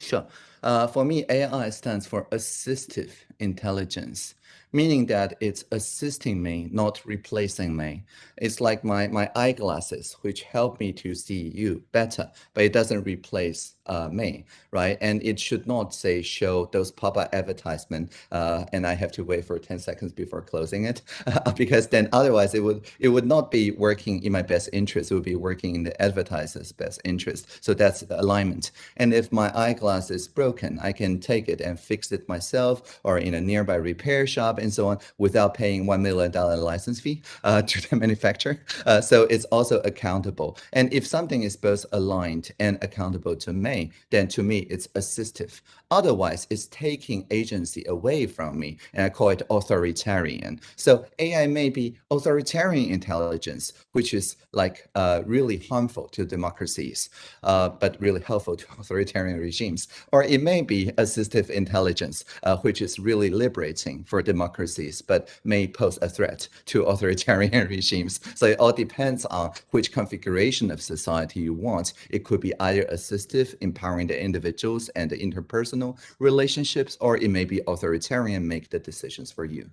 Sure. Uh, for me, AI stands for assistive intelligence meaning that it's assisting me, not replacing me. It's like my, my eyeglasses, which help me to see you better, but it doesn't replace uh, me, right? And it should not say show those pop-up advertisement, uh, and I have to wait for 10 seconds before closing it, because then otherwise it would it would not be working in my best interest. It would be working in the advertiser's best interest. So that's alignment. And if my eyeglass is broken, I can take it and fix it myself or in a nearby repair shop and so on without paying $1 million license fee uh, to the manufacturer. Uh, so it's also accountable. And if something is both aligned and accountable to me, then to me, it's assistive. Otherwise, it's taking agency away from me, and I call it authoritarian. So AI may be authoritarian intelligence, which is like uh, really harmful to democracies, uh, but really helpful to authoritarian regimes. Or it may be assistive intelligence, uh, which is really liberating for democracies, but may pose a threat to authoritarian regimes. So it all depends on which configuration of society you want. It could be either assistive, empowering the individuals and the interpersonal relationships, or it may be authoritarian, make the decisions for you.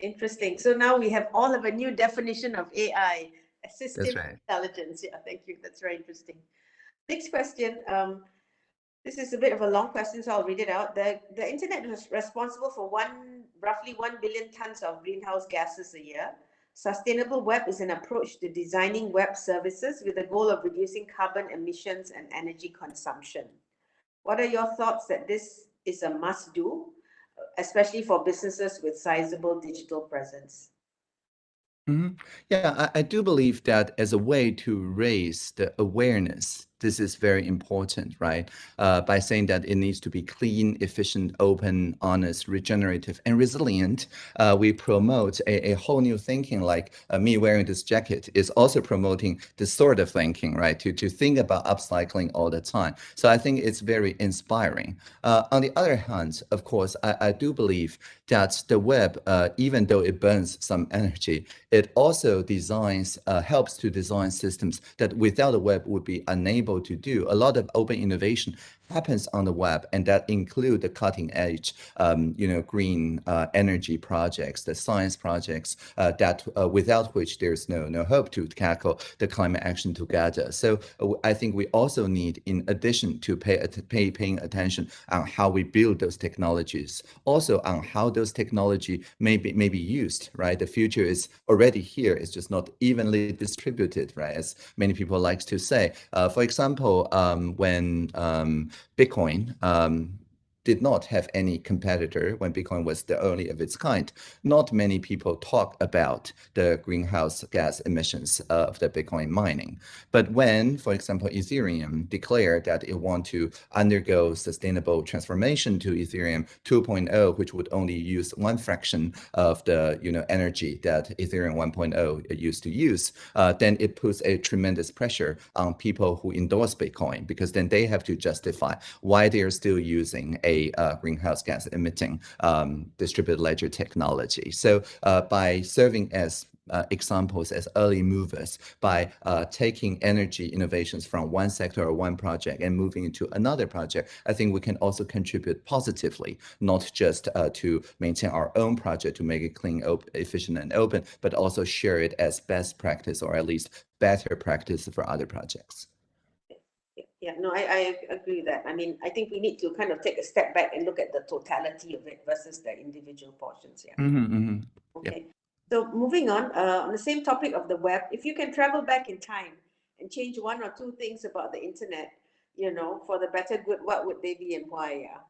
Interesting. So now we have all of a new definition of AI, assistive right. intelligence. Yeah, thank you. That's very interesting. Next question. Um, this is a bit of a long question, so I'll read it out. The, the internet is responsible for one roughly 1 billion tons of greenhouse gases a year. Sustainable web is an approach to designing web services with the goal of reducing carbon emissions and energy consumption. What are your thoughts that this is a must do, especially for businesses with sizable digital presence? Mm -hmm. Yeah, I, I, do believe that as a way to raise the awareness this is very important, right? Uh, by saying that it needs to be clean, efficient, open, honest, regenerative, and resilient, uh, we promote a, a, whole new thinking like uh, me wearing this jacket is also promoting this sort of thinking, right? To, to think about upcycling all the time. So I think it's very inspiring. Uh, on the other hand, of course, I, I do believe that the web, uh, even though it burns some energy, it also designs, uh, helps to design systems that without the web would be unable able to do. A lot of open innovation happens on the web, and that include the cutting edge, um, you know, green uh, energy projects, the science projects uh, that uh, without which there's no no hope to tackle the climate action together. So I think we also need, in addition to pay, pay paying attention on how we build those technologies, also on how those technology may be may be used. Right, the future is already here. It's just not evenly distributed, right? As many people like to say. Uh, for example, um, when um, Bitcoin um, did not have any competitor when Bitcoin was the only of its kind. Not many people talk about the greenhouse gas emissions of the Bitcoin mining. But when, for example, Ethereum declared that it want to undergo sustainable transformation to Ethereum 2.0, which would only use one fraction of the you know energy that Ethereum 1.0 used to use, uh, then it puts a tremendous pressure on people who endorse Bitcoin because then they have to justify why they are still using a uh, greenhouse gas emitting um, distributed ledger technology. So uh, by serving as uh, examples as early movers by uh, taking energy innovations from one sector or one project and moving into another project, I think we can also contribute positively, not just uh, to maintain our own project to make it clean, efficient, and open, but also share it as best practice or at least better practice for other projects. Yeah, no, I, I agree with that. I mean, I think we need to kind of take a step back and look at the totality of it versus the individual portions. Yeah. Mm -hmm, mm -hmm. Okay. So moving on, uh, on the same topic of the web, if you can travel back in time and change one or two things about the internet, you know, for the better good, what would they be and why? Yeah.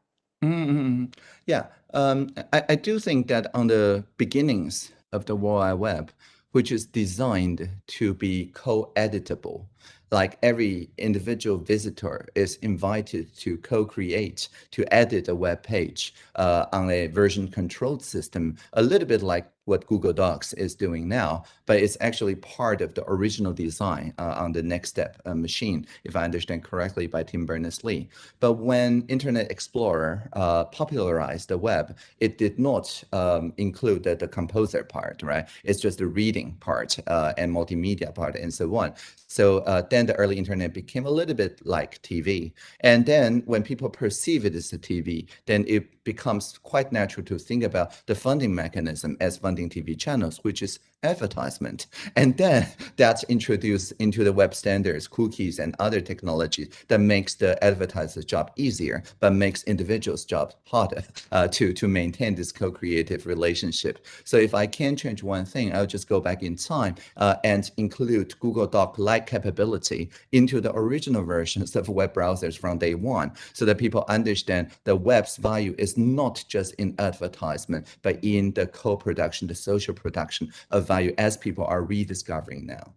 Mm -hmm. Yeah, um, I, I do think that on the beginnings of the World Wide Web, which is designed to be co-editable, like every individual visitor is invited to co-create, to edit a web page uh, on a version controlled system, a little bit like what Google Docs is doing now, but it's actually part of the original design uh, on the NeXTSTEP uh, machine, if I understand correctly, by Tim Berners-Lee. But when Internet Explorer uh, popularized the web, it did not um, include the, the, composer part, right? It's just the reading part uh, and multimedia part and so on. So uh, then the early internet became a little bit like TV. And then when people perceive it as a TV, then it becomes quite natural to think about the funding mechanism as funding TV channels, which is advertisement. And then that's introduced into the web standards, cookies, and other technologies that makes the advertiser's job easier, but makes individuals' job harder uh, to, to maintain this co-creative relationship. So if I can change one thing, I'll just go back in time uh, and include Google Doc-like capability into the original versions of web browsers from day one, so that people understand the web's value is not just in advertisement, but in the co-production, the social production of value as people are rediscovering now.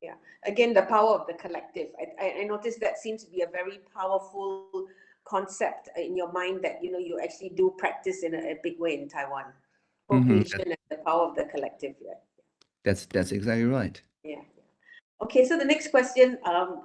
Yeah, again, the power of the collective. I, I noticed that seems to be a very powerful concept in your mind that, you know, you actually do practice in a, a big way in Taiwan. Mm -hmm. and the power of the collective. Yeah. That's, that's exactly right. Yeah. Okay, so the next question, um,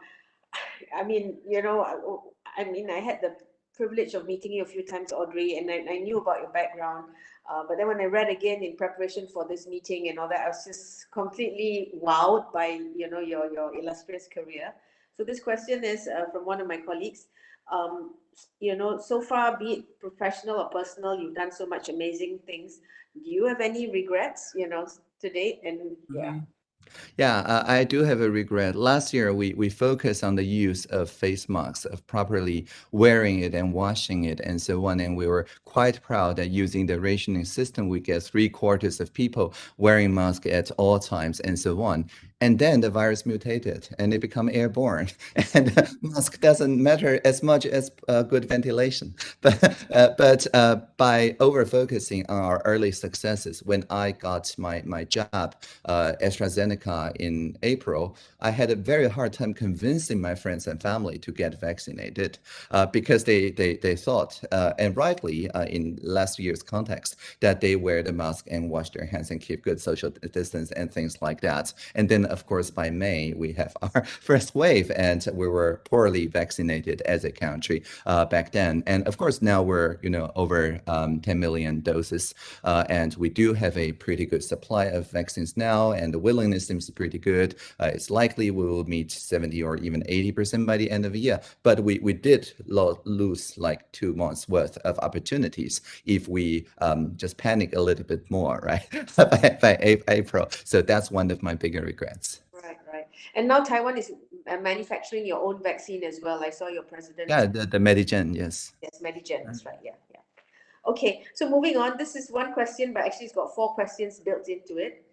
I mean, you know, I, I mean, I had the privilege of meeting you a few times, Audrey, and I, I knew about your background. Uh, but then when I read again in preparation for this meeting and all that, I was just completely wowed by you know your your illustrious career. So this question is uh, from one of my colleagues. Um, you know, so far, be it professional or personal, you've done so much amazing things. Do you have any regrets? You know, to date, and yeah. Mm -hmm. Yeah, uh, I do have a regret. Last year, we, we focused on the use of face masks, of properly wearing it and washing it and so on. And we were quite proud that using the rationing system, we get three quarters of people wearing masks at all times and so on. And then the virus mutated and it become airborne. And mask doesn't matter as much as uh, good ventilation. But, uh, but uh, by over focusing on our early successes, when I got my, my job, uh, AstraZeneca in April, I had a very hard time convincing my friends and family to get vaccinated uh, because they, they, they thought, uh, and rightly in last year's context, that they wear the mask and wash their hands and keep good social distance and things like that. And then of course, by May, we have our first wave, and we were poorly vaccinated as a country uh, back then. And of course, now we're you know over um, 10 million doses, uh, and we do have a pretty good supply of vaccines now, and the willingness seems pretty good. Uh, it's likely we will meet 70 or even 80% by the end of the year. But we, we did lo lose like two months worth of opportunities if we um, just panic a little bit more, right, by, by April. So that's one of my bigger regrets. And now Taiwan is uh, manufacturing your own vaccine as well. I saw your president. Yeah, the, the Medigen, yes. Yes, Medigen, that's right. Yeah, yeah. Okay, so moving on. This is one question, but actually it's got four questions built into it.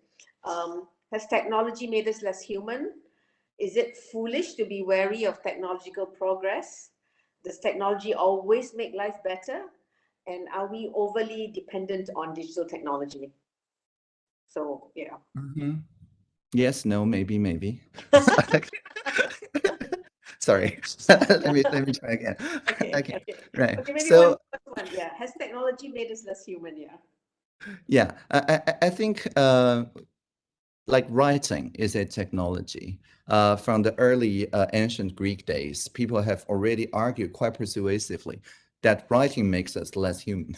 Um, has technology made us less human? Is it foolish to be wary of technological progress? Does technology always make life better? and are we overly dependent on digital technology? So, yeah. Mhm. Yes, no, maybe, maybe. Sorry. let me let me try again. Okay, Okay, okay. right. Okay, maybe So one first one, yeah. Has technology made us less human? Yeah. yeah, I I, I- I think uh, like writing is a technology. Uh, from the early uh, ancient Greek days, people have already argued quite persuasively that writing makes us less human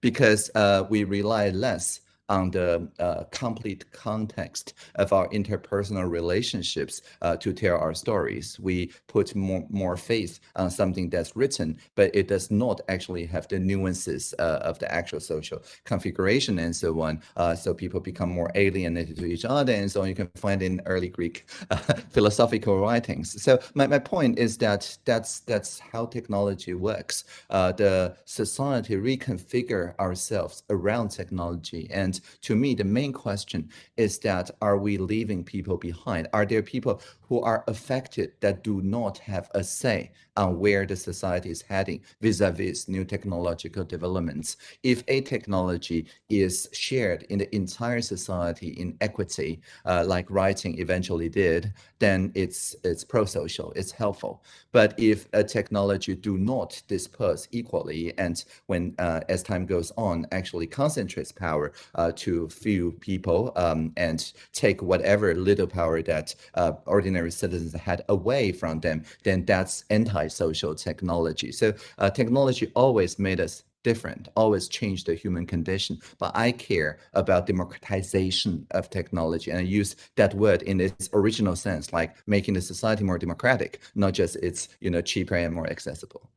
because uh, we rely less on the uh, complete context of our interpersonal relationships uh, to tell our stories. We put more, more faith on something that's written, but it does not actually have the nuances uh, of the actual social configuration and so on. Uh, so people become more alienated to each other and so on. You can find in early Greek uh, philosophical writings. So my, my point is that that's that's how technology works. Uh, the society reconfigure ourselves around technology and to me, the main question is that are we leaving people behind? Are there people who are affected that do not have a say on where the society is heading vis-a-vis new technological developments? If a technology is shared in the entire society in equity, uh, like writing eventually did, then it's it's pro-social, it's helpful. But if a technology do not disperse equally, and when uh, as time goes on, actually concentrates power uh, to few people um, and take whatever little power that uh, ordinary citizens had away from them, then that's anti-social technology. So uh, technology always made us different, always change the human condition. But I care about democratization of technology and I use that word in its original sense, like making the society more democratic, not just it's you know cheaper and more accessible.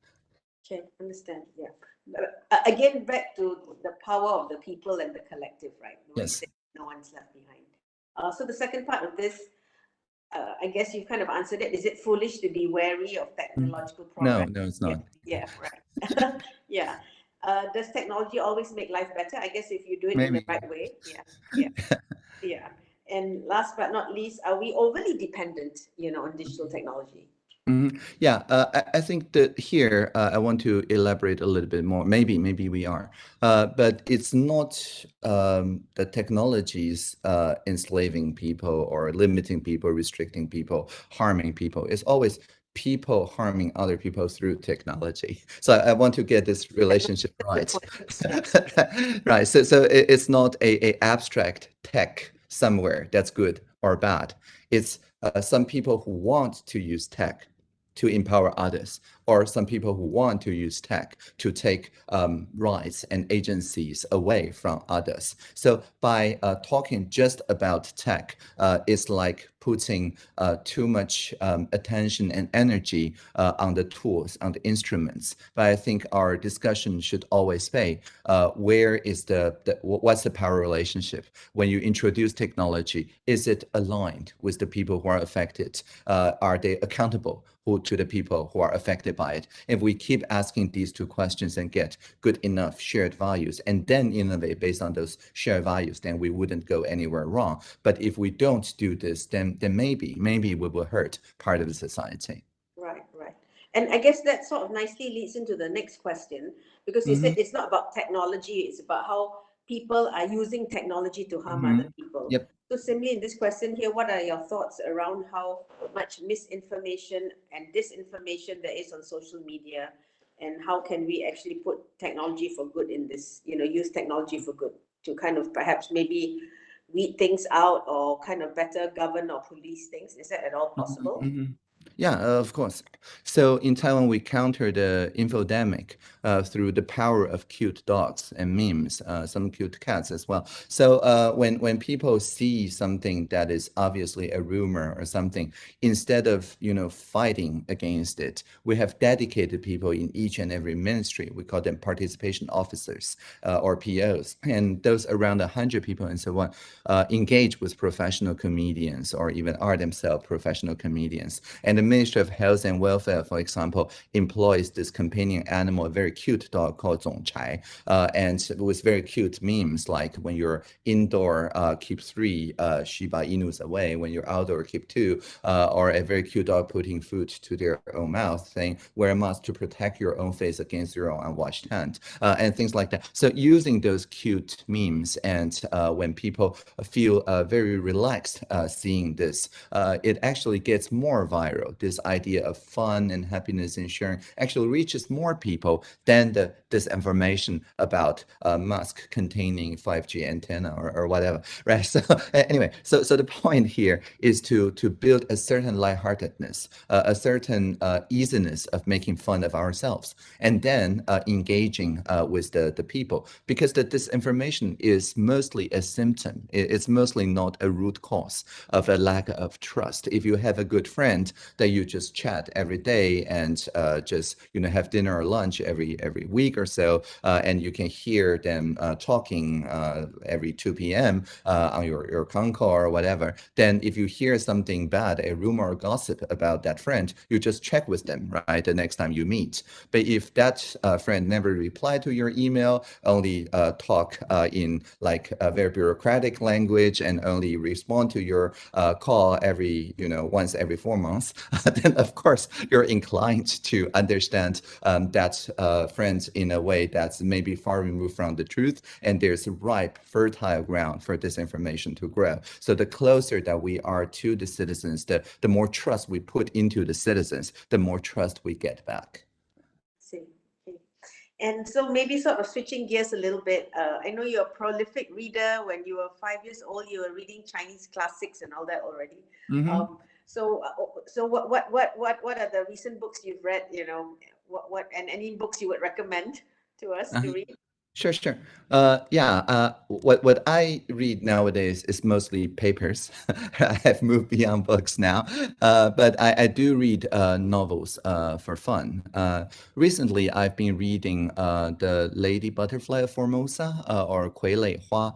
Okay, understand. Yeah. Again, back to the power of the people and the collective, right? No Yes. No one's left behind. Uh, so the second part of this, uh, I guess you've kind of answered it. Is it foolish to be wary of technological progress? no, no, it's not. Yeah, right. yeah. Uh, does technology always make life better? I guess if you do it in the right way. Yeah, yeah, yeah. And last but not least, are we overly dependent, you know, on digital technology? Mhm. Yeah, uh, I, I think that here uh, I want to elaborate a little bit more. Maybe, maybe we are, uh, but it's not um, the technologies uh, enslaving people or limiting people, restricting people, harming people. It's always people harming other people through technology. So I, I want to get this relationship right. right. So, so it, it's not a, a abstract tech somewhere that's good or bad. It's uh, some people who want to use tech to empower others, or some people who want to use tech to take um, rights and agencies away from others. So by uh, talking just about tech, uh, it's like putting uh, too much um, attention and energy uh, on the tools, on the instruments. But I think our discussion should always be uh, where is the, the what's the power relationship when you introduce technology? Is it aligned with the people who are affected? Uh, are they accountable to the people who are affected by it? If we keep asking these two questions and get good enough shared values and then innovate based on those shared values, then we wouldn't go anywhere wrong. But if we don't do this, then then maybe maybe we will hurt part of the society. Right, right. And I guess that sort of nicely leads into the next question because you said mm-hmm. it's not about technology, it's about how people are using technology to harm other people. Yep. So simply in this question here, what are your thoughts around how much misinformation and disinformation there is on social media? And how can we actually put technology for good in this, you know, use technology for good to kind of perhaps maybe weed things out or kind of better govern or police things? Is that at all possible? Mhm. Yeah, uh, of course. So in Taiwan, we counter the infodemic uh, through the power of cute dogs and memes, uh, some cute cats as well. So uh, when when people see something that is obviously a rumor or something, instead of you know fighting against it, we have dedicated people in each and every ministry. We call them participation officers uh, or POs, and those around hundred people and so on uh, engage with professional comedians or even are themselves professional comedians and the Ministry of Health and Welfare, for example, employs this companion animal, very cute dog called Zongchai, uh, and with very cute memes like when you're indoor, uh, keep three uh, Shiba Inus away. When you're outdoor, keep two. Uh, or a very cute dog putting food to their own mouth, saying wear a mask to protect your own face against your own unwashed hand, uh, and things like that. So using those cute memes, and uh, when people feel very relaxed seeing this, it actually gets more viral. This idea of fun and happiness and sharing actually reaches more people than the disinformation about a mask containing 5G antenna or, or whatever, right? So anyway, so so the point here is to to build a certain lightheartedness, uh, a certain uh, easiness of making fun of ourselves, and then uh, engaging uh, with the the people because the disinformation is mostly a symptom. It's mostly not a root cause of a lack of trust. If you have a good friend that you just chat every day and uh, just you know have dinner or lunch every every week or so, uh, and you can hear them uh, talking uh, every 2 p.m. Uh, on your, your Concall or whatever, then if you hear something bad, a rumor or gossip about that friend, you just check with them, right, the next time you meet. But if that uh, friend never replied to your email, only talk in like a very bureaucratic language and only respond to your call every, you know, once every four months, then of course you're inclined to understand um, that uh, friends in a way that's maybe far removed from the truth, and there's ripe, fertile ground for disinformation to grow. So the closer that we are to the citizens, the, the more trust we put into the citizens, the more trust we get back. See. And so maybe sort of switching gears a little bit, uh, I know you're a prolific reader. When you were five years old, you were reading Chinese classics and all that already. Mm -hmm. um, so, uh, so what, what, what, what, what are the recent books you've read? You know, what, what, and any books you would recommend to us uh -huh. to read? Sure, sure. Uh, yeah, uh, what, what I read nowadays is mostly papers. I have moved beyond books now, uh, but I, I do read uh, novels uh, for fun. Uh, recently, I've been reading The Lady Butterfly of Formosa, or Kui Lei Hua.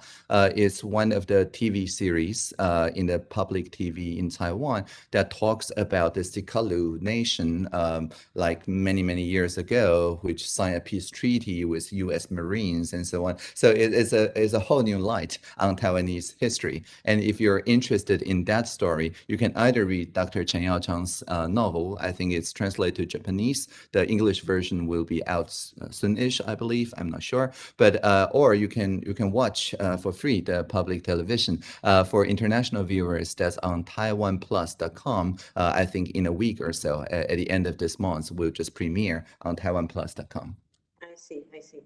it's one of the TV series in the public TV in Taiwan that talks about the Seqalu nation, um, like many, many years ago, which signed a peace treaty with U.S. Marines and so on. So it, it's a it's a whole new light on Taiwanese history. And if you're interested in that story, you can either read Dr. Chen Yaochang's uh, novel. I think it's translated to Japanese. The English version will be out uh, soonish, I believe. I'm not sure, but uh, or you can you can watch uh, for free the public television uh, for international viewers. That's on TaiwanPlus.com. Uh, I think in a week or so, at, at the end of this month, we'll just premiere on TaiwanPlus.com. I see. I see.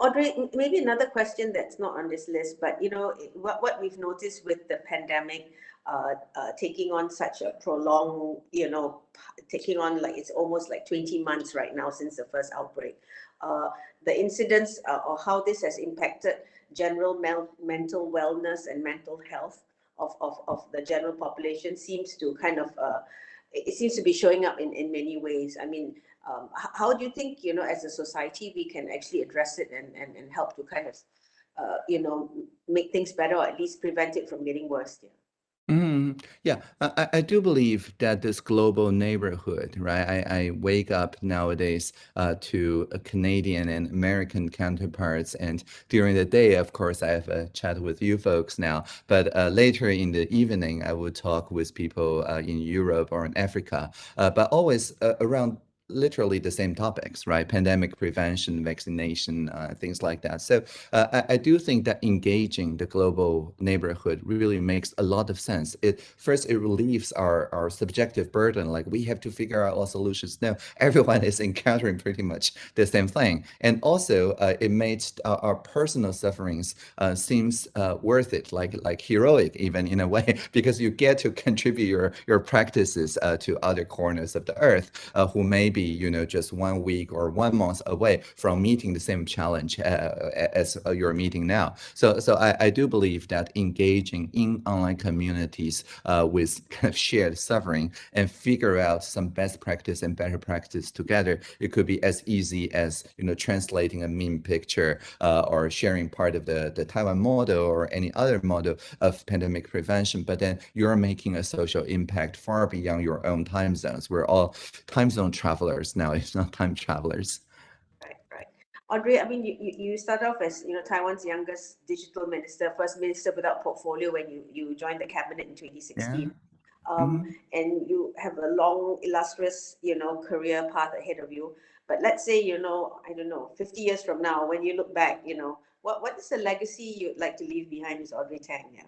Audrey, maybe another question that's not on this list, but you know what what we've noticed with the pandemic uh, uh, taking on such a prolonged, you know, taking on like it's almost like 20 months right now since the first outbreak. Uh, the incidents uh, or how this has impacted general mental wellness and mental health of, of, of the general population seems to kind of, uh, it seems to be showing up in, in many ways. I mean, um, how do you think, you know, as a society, we can actually address it and, and, and help to kind of, uh, you know, make things better or at least prevent it from getting worse? Yeah. Mm, yeah, I, I do believe that this global neighborhood, right? I, I wake up nowadays uh, to Canadian and American counterparts, and during the day, of course, I have a chat with you folks now. But uh, later in the evening, I will talk with people uh, in Europe or in Africa, uh, but always uh, around literally the same topics, right? Pandemic prevention, vaccination, uh, things like that. So uh, I, I, do think that engaging the global neighborhood really makes a lot of sense. It first it relieves our our subjective burden, like we have to figure out all solutions. No, everyone is encountering pretty much the same thing, and also uh, it makes our, our, personal sufferings uh, seems uh, worth it, like like heroic even in a way, because you get to contribute your your practices uh, to other corners of the earth who may be be, you know, just one week or one month away from meeting the same challenge uh, as uh, you're meeting now. So, so I, I do believe that engaging in online communities uh, with kind of shared suffering and figure out some best practice and better practice together, it could be as easy as, you know, translating a meme picture uh, or sharing part of the, the Taiwan model or any other model of pandemic prevention. But then you're making a social impact far beyond your own time zones. We're all time zone travelers now, it's not time travelers. Right, right. Audrey, I mean, you, you, you start off as, you know, Taiwan's youngest digital minister, first minister without portfolio when you, you joined the cabinet in 2016. Yeah. Um, Mhm. and you have a long, illustrious, you know, career path ahead of you. But let's say, you know, I don't know, 50 years from now, when you look back, you know, what, what is the legacy you'd like to leave behind as Audrey Tang? Yeah.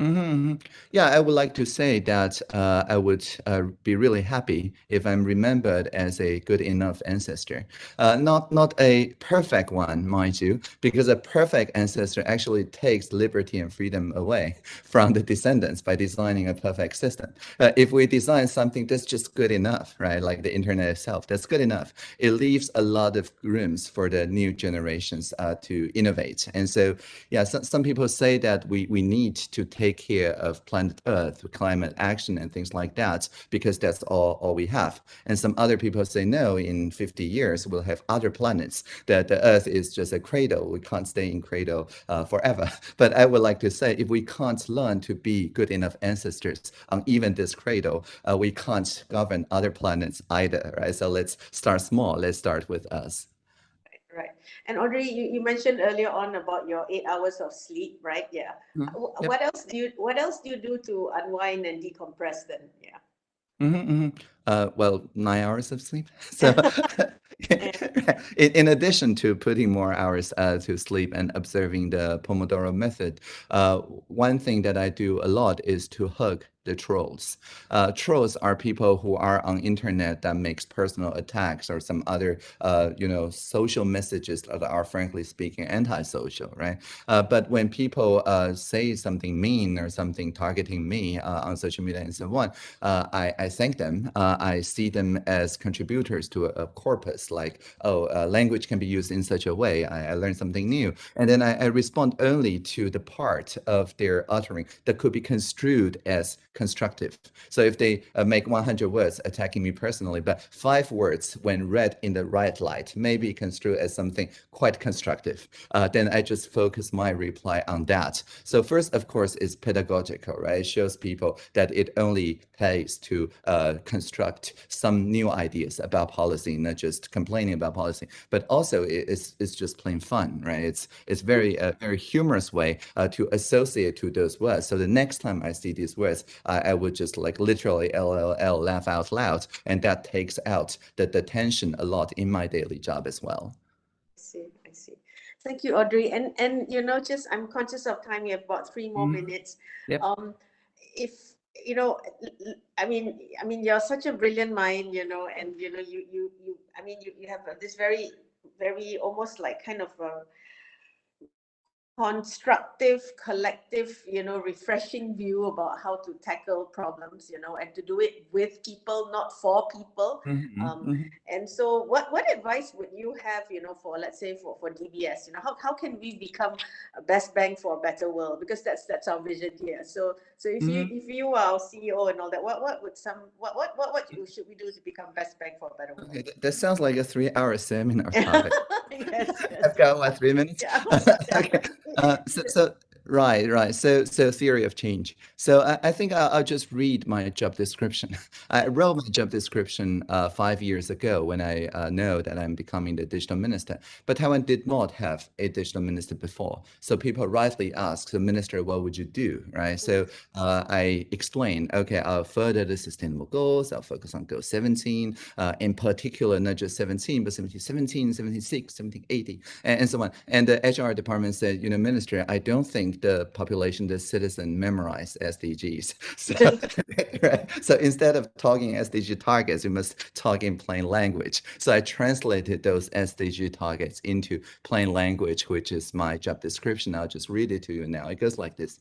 Hmm Yeah, I would like to say that uh, I would uh, be really happy if I'm remembered as a good enough ancestor. Uh, not not a perfect one, mind you, because a perfect ancestor actually takes liberty and freedom away from the descendants by designing a perfect system. Uh, if we design something that's just good enough, right, like the internet itself, that's good enough, it leaves a lot of rooms for the new generations uh, to innovate. And so, yeah, some, some people say that we, we need to take care of planet Earth, climate action, and things like that, because that's all, all we have. And some other people say, no, in 50 years, we'll have other planets, that the Earth is just a cradle. We can't stay in cradle uh, forever. But I would like to say, if we can't learn to be good enough ancestors on even this cradle, uh, we can't govern other planets either, right? So let's start small. Let's start with us. And Audrey, you, you mentioned earlier on about your eight hours of sleep, right? Yeah. Mhm. Wh- Yep. What else do you what else do you do to unwind and decompress then? Yeah. hmm hmm Uh, well, nine hours of sleep. So, in, in addition to putting more hours uh, to sleep and observing the Pomodoro method, uh, one thing that I do a lot is to hug the trolls. Uh, trolls are people who are on internet that makes personal attacks or some other, uh, you know, social messages that are frankly speaking antisocial, right? Uh, but when people uh, say something mean or something targeting me uh, on social media and so on, uh, I, I thank them. I see them as contributors to a, a corpus, like, oh, language can be used in such a way. I, I learned something new. And then I, I respond only to the part of their uttering that could be construed as constructive. So if they uh, make 100 words attacking me personally, but five words when read in the right light may be construed as something quite constructive, uh, then I just focus my reply on that. So first, of course, is pedagogical, right? It shows people that it only pays to uh, construct some new ideas about policy, not just complaining about policy, but also it's, it's just plain fun, right? It's, it's very, a very humorous way uh, to associate to those words. So the next time I see these words, I, I would just like literally LLL laugh out loud. And that takes out the, the tension a lot in my daily job as well. I see, I see. Thank you, Audrey. And and you know, just I'm conscious of time. We have about three more Mhm. minutes. Yep. Um, if you know, i mean, I mean, you're such a brilliant mind, you know, and you know, you you you. I mean, you you have this very very almost like kind of a constructive, collective, you know, refreshing view about how to tackle problems, you know, and to do it with people, not for people. Mhm, Um, mhm. And so what, what advice would you have, you know, for, let's say for, for DBS, you know, how, how can we become a best bank for a better world? Because that's, that's our vision here. So, so if you, if you are our CEO and all that, what, what would some, what, what, what, what should we do to become best bank for a better world? Okay, that, that sounds like a three-hour seminar. Yes, yes. I've got what three minutes. Yeah. okay. Uh, so, so right, right. So, so theory of change. So, I, I think I'll, I'll just read my job description. I wrote my job description uh, five years ago when I uh, know that I'm becoming the digital minister. But Taiwan did not have a digital minister before. So people rightly ask the minister, "What would you do?" Right. So uh, I explained, okay, I'll further the sustainable goals. I'll focus on goal 17, uh, in particular, not just 17, but 17, 17, 76, 17, 80, and, and so on. And the HR department said, you know, minister, I don't think the population, the citizen memorize SDGs. So, right? so instead of talking SDG targets, we must talk in plain language. So I translated those SDG targets into plain language, which is my job description. I'll just read it to you now. It goes like this.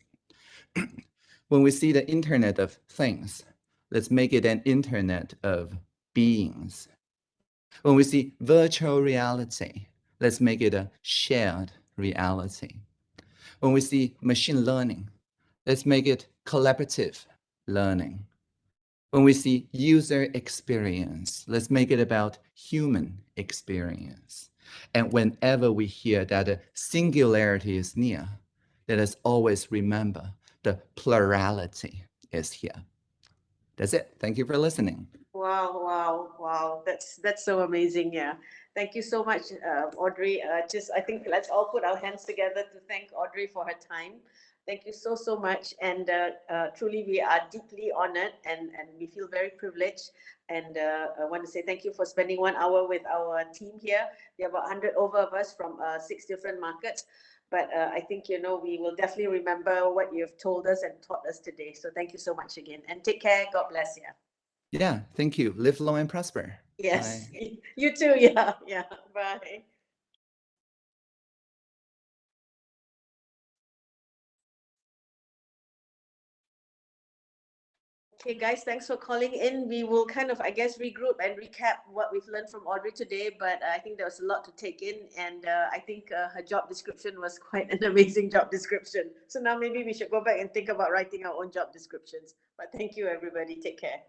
when we see the internet of things, let's make it an internet of beings. When we see virtual reality, let's make it a shared reality. When we see machine learning, let's make it collaborative learning. When we see user experience, let's make it about human experience. And whenever we hear that a singularity is near, let us always remember the plurality is here. That's it. Thank you for listening. Wow, wow, wow. That's that's so amazing. Yeah. Thank you so much, uh, Audrey. Uh, just I think let's all put our hands together to thank Audrey for her time. Thank you so, so much. And uh, uh, truly, we are deeply honored and, and we feel very privileged. And uh, I want to say thank you for spending one hour with our team here. Are about 100 over of us from uh, six different markets. But I think, you know, we will definitely remember what you've told us and taught us today. So thank you so much again. And take care. God bless you. Yeah, thank you. Live long and prosper. Yes. You too. Yeah. Yeah. Bye. Okay, guys, thanks for calling in. We will kind of, I guess, regroup and recap what we've learned from Audrey today, but I think there was a lot to take in, and uh, I think uh, her job description was quite an amazing job description. So now maybe we should go back and think about writing our own job descriptions. But thank you, everybody. Take care.